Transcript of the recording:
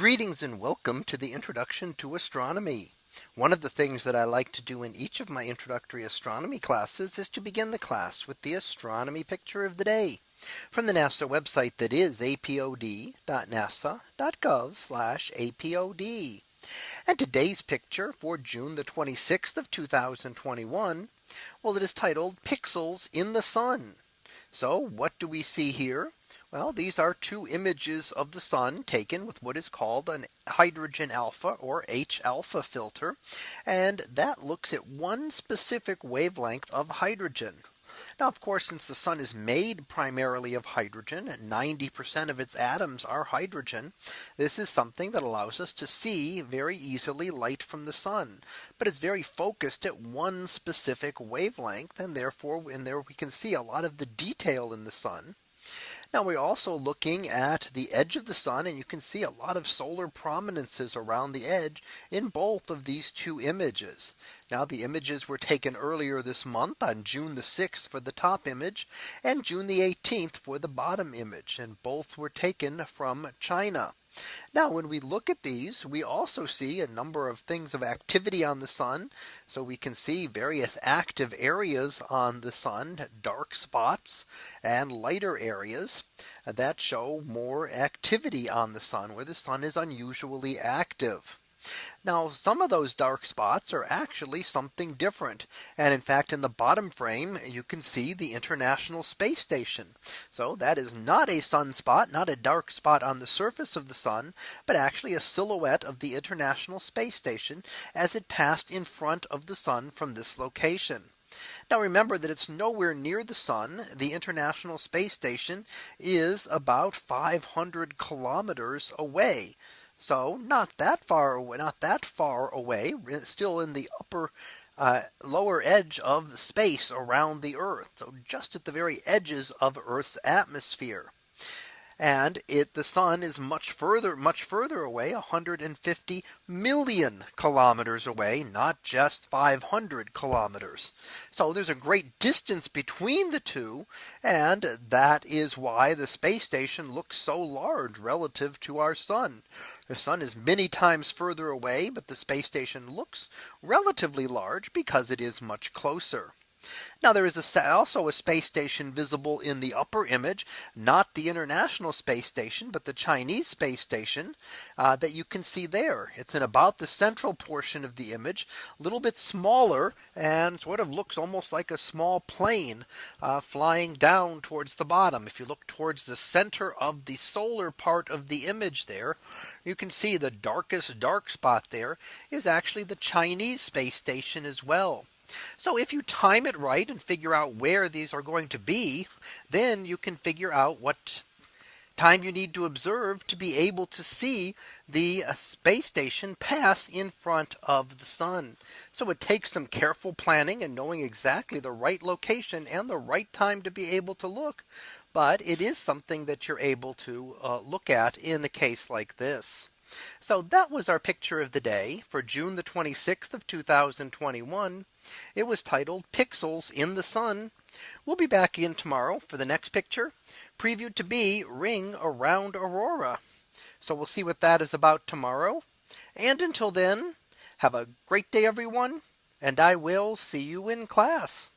Greetings and welcome to the introduction to astronomy. One of the things that I like to do in each of my introductory astronomy classes is to begin the class with the astronomy picture of the day from the NASA website that is apod.nasa.gov apod. And today's picture for June the 26th of 2021. Well, it is titled pixels in the sun. So what do we see here? Well, these are two images of the sun taken with what is called an hydrogen alpha or H alpha filter. And that looks at one specific wavelength of hydrogen. Now, of course, since the sun is made primarily of hydrogen 90% of its atoms are hydrogen, this is something that allows us to see very easily light from the sun. But it's very focused at one specific wavelength. And therefore, in there we can see a lot of the detail in the sun. Now we're also looking at the edge of the sun and you can see a lot of solar prominences around the edge in both of these two images. Now the images were taken earlier this month on June the 6th for the top image and June the 18th for the bottom image and both were taken from China. Now when we look at these we also see a number of things of activity on the sun. So we can see various active areas on the sun dark spots and lighter areas that show more activity on the sun where the sun is unusually active. Now some of those dark spots are actually something different. And in fact, in the bottom frame, you can see the International Space Station. So that is not a sunspot, not a dark spot on the surface of the sun, but actually a silhouette of the International Space Station as it passed in front of the sun from this location. Now remember that it's nowhere near the sun. The International Space Station is about 500 kilometers away. So not that far away, not that far away, still in the upper uh, lower edge of space around the Earth. So just at the very edges of Earth's atmosphere. And it the sun is much further much further away 150 million kilometers away not just 500 kilometers. So there's a great distance between the two and that is why the space station looks so large relative to our sun the sun is many times further away but the space station looks relatively large because it is much closer now there is a, also a space station visible in the upper image, not the International Space Station, but the Chinese space station uh, that you can see there. It's in about the central portion of the image, a little bit smaller and sort of looks almost like a small plane uh, flying down towards the bottom. If you look towards the center of the solar part of the image there, you can see the darkest dark spot there is actually the Chinese space station as well. So if you time it right and figure out where these are going to be, then you can figure out what time you need to observe to be able to see the uh, space station pass in front of the sun. So it takes some careful planning and knowing exactly the right location and the right time to be able to look. But it is something that you're able to uh, look at in a case like this. So that was our picture of the day for June the 26th of 2021. It was titled Pixels in the Sun. We'll be back in tomorrow for the next picture previewed to be ring around Aurora. So we'll see what that is about tomorrow. And until then, have a great day, everyone. And I will see you in class.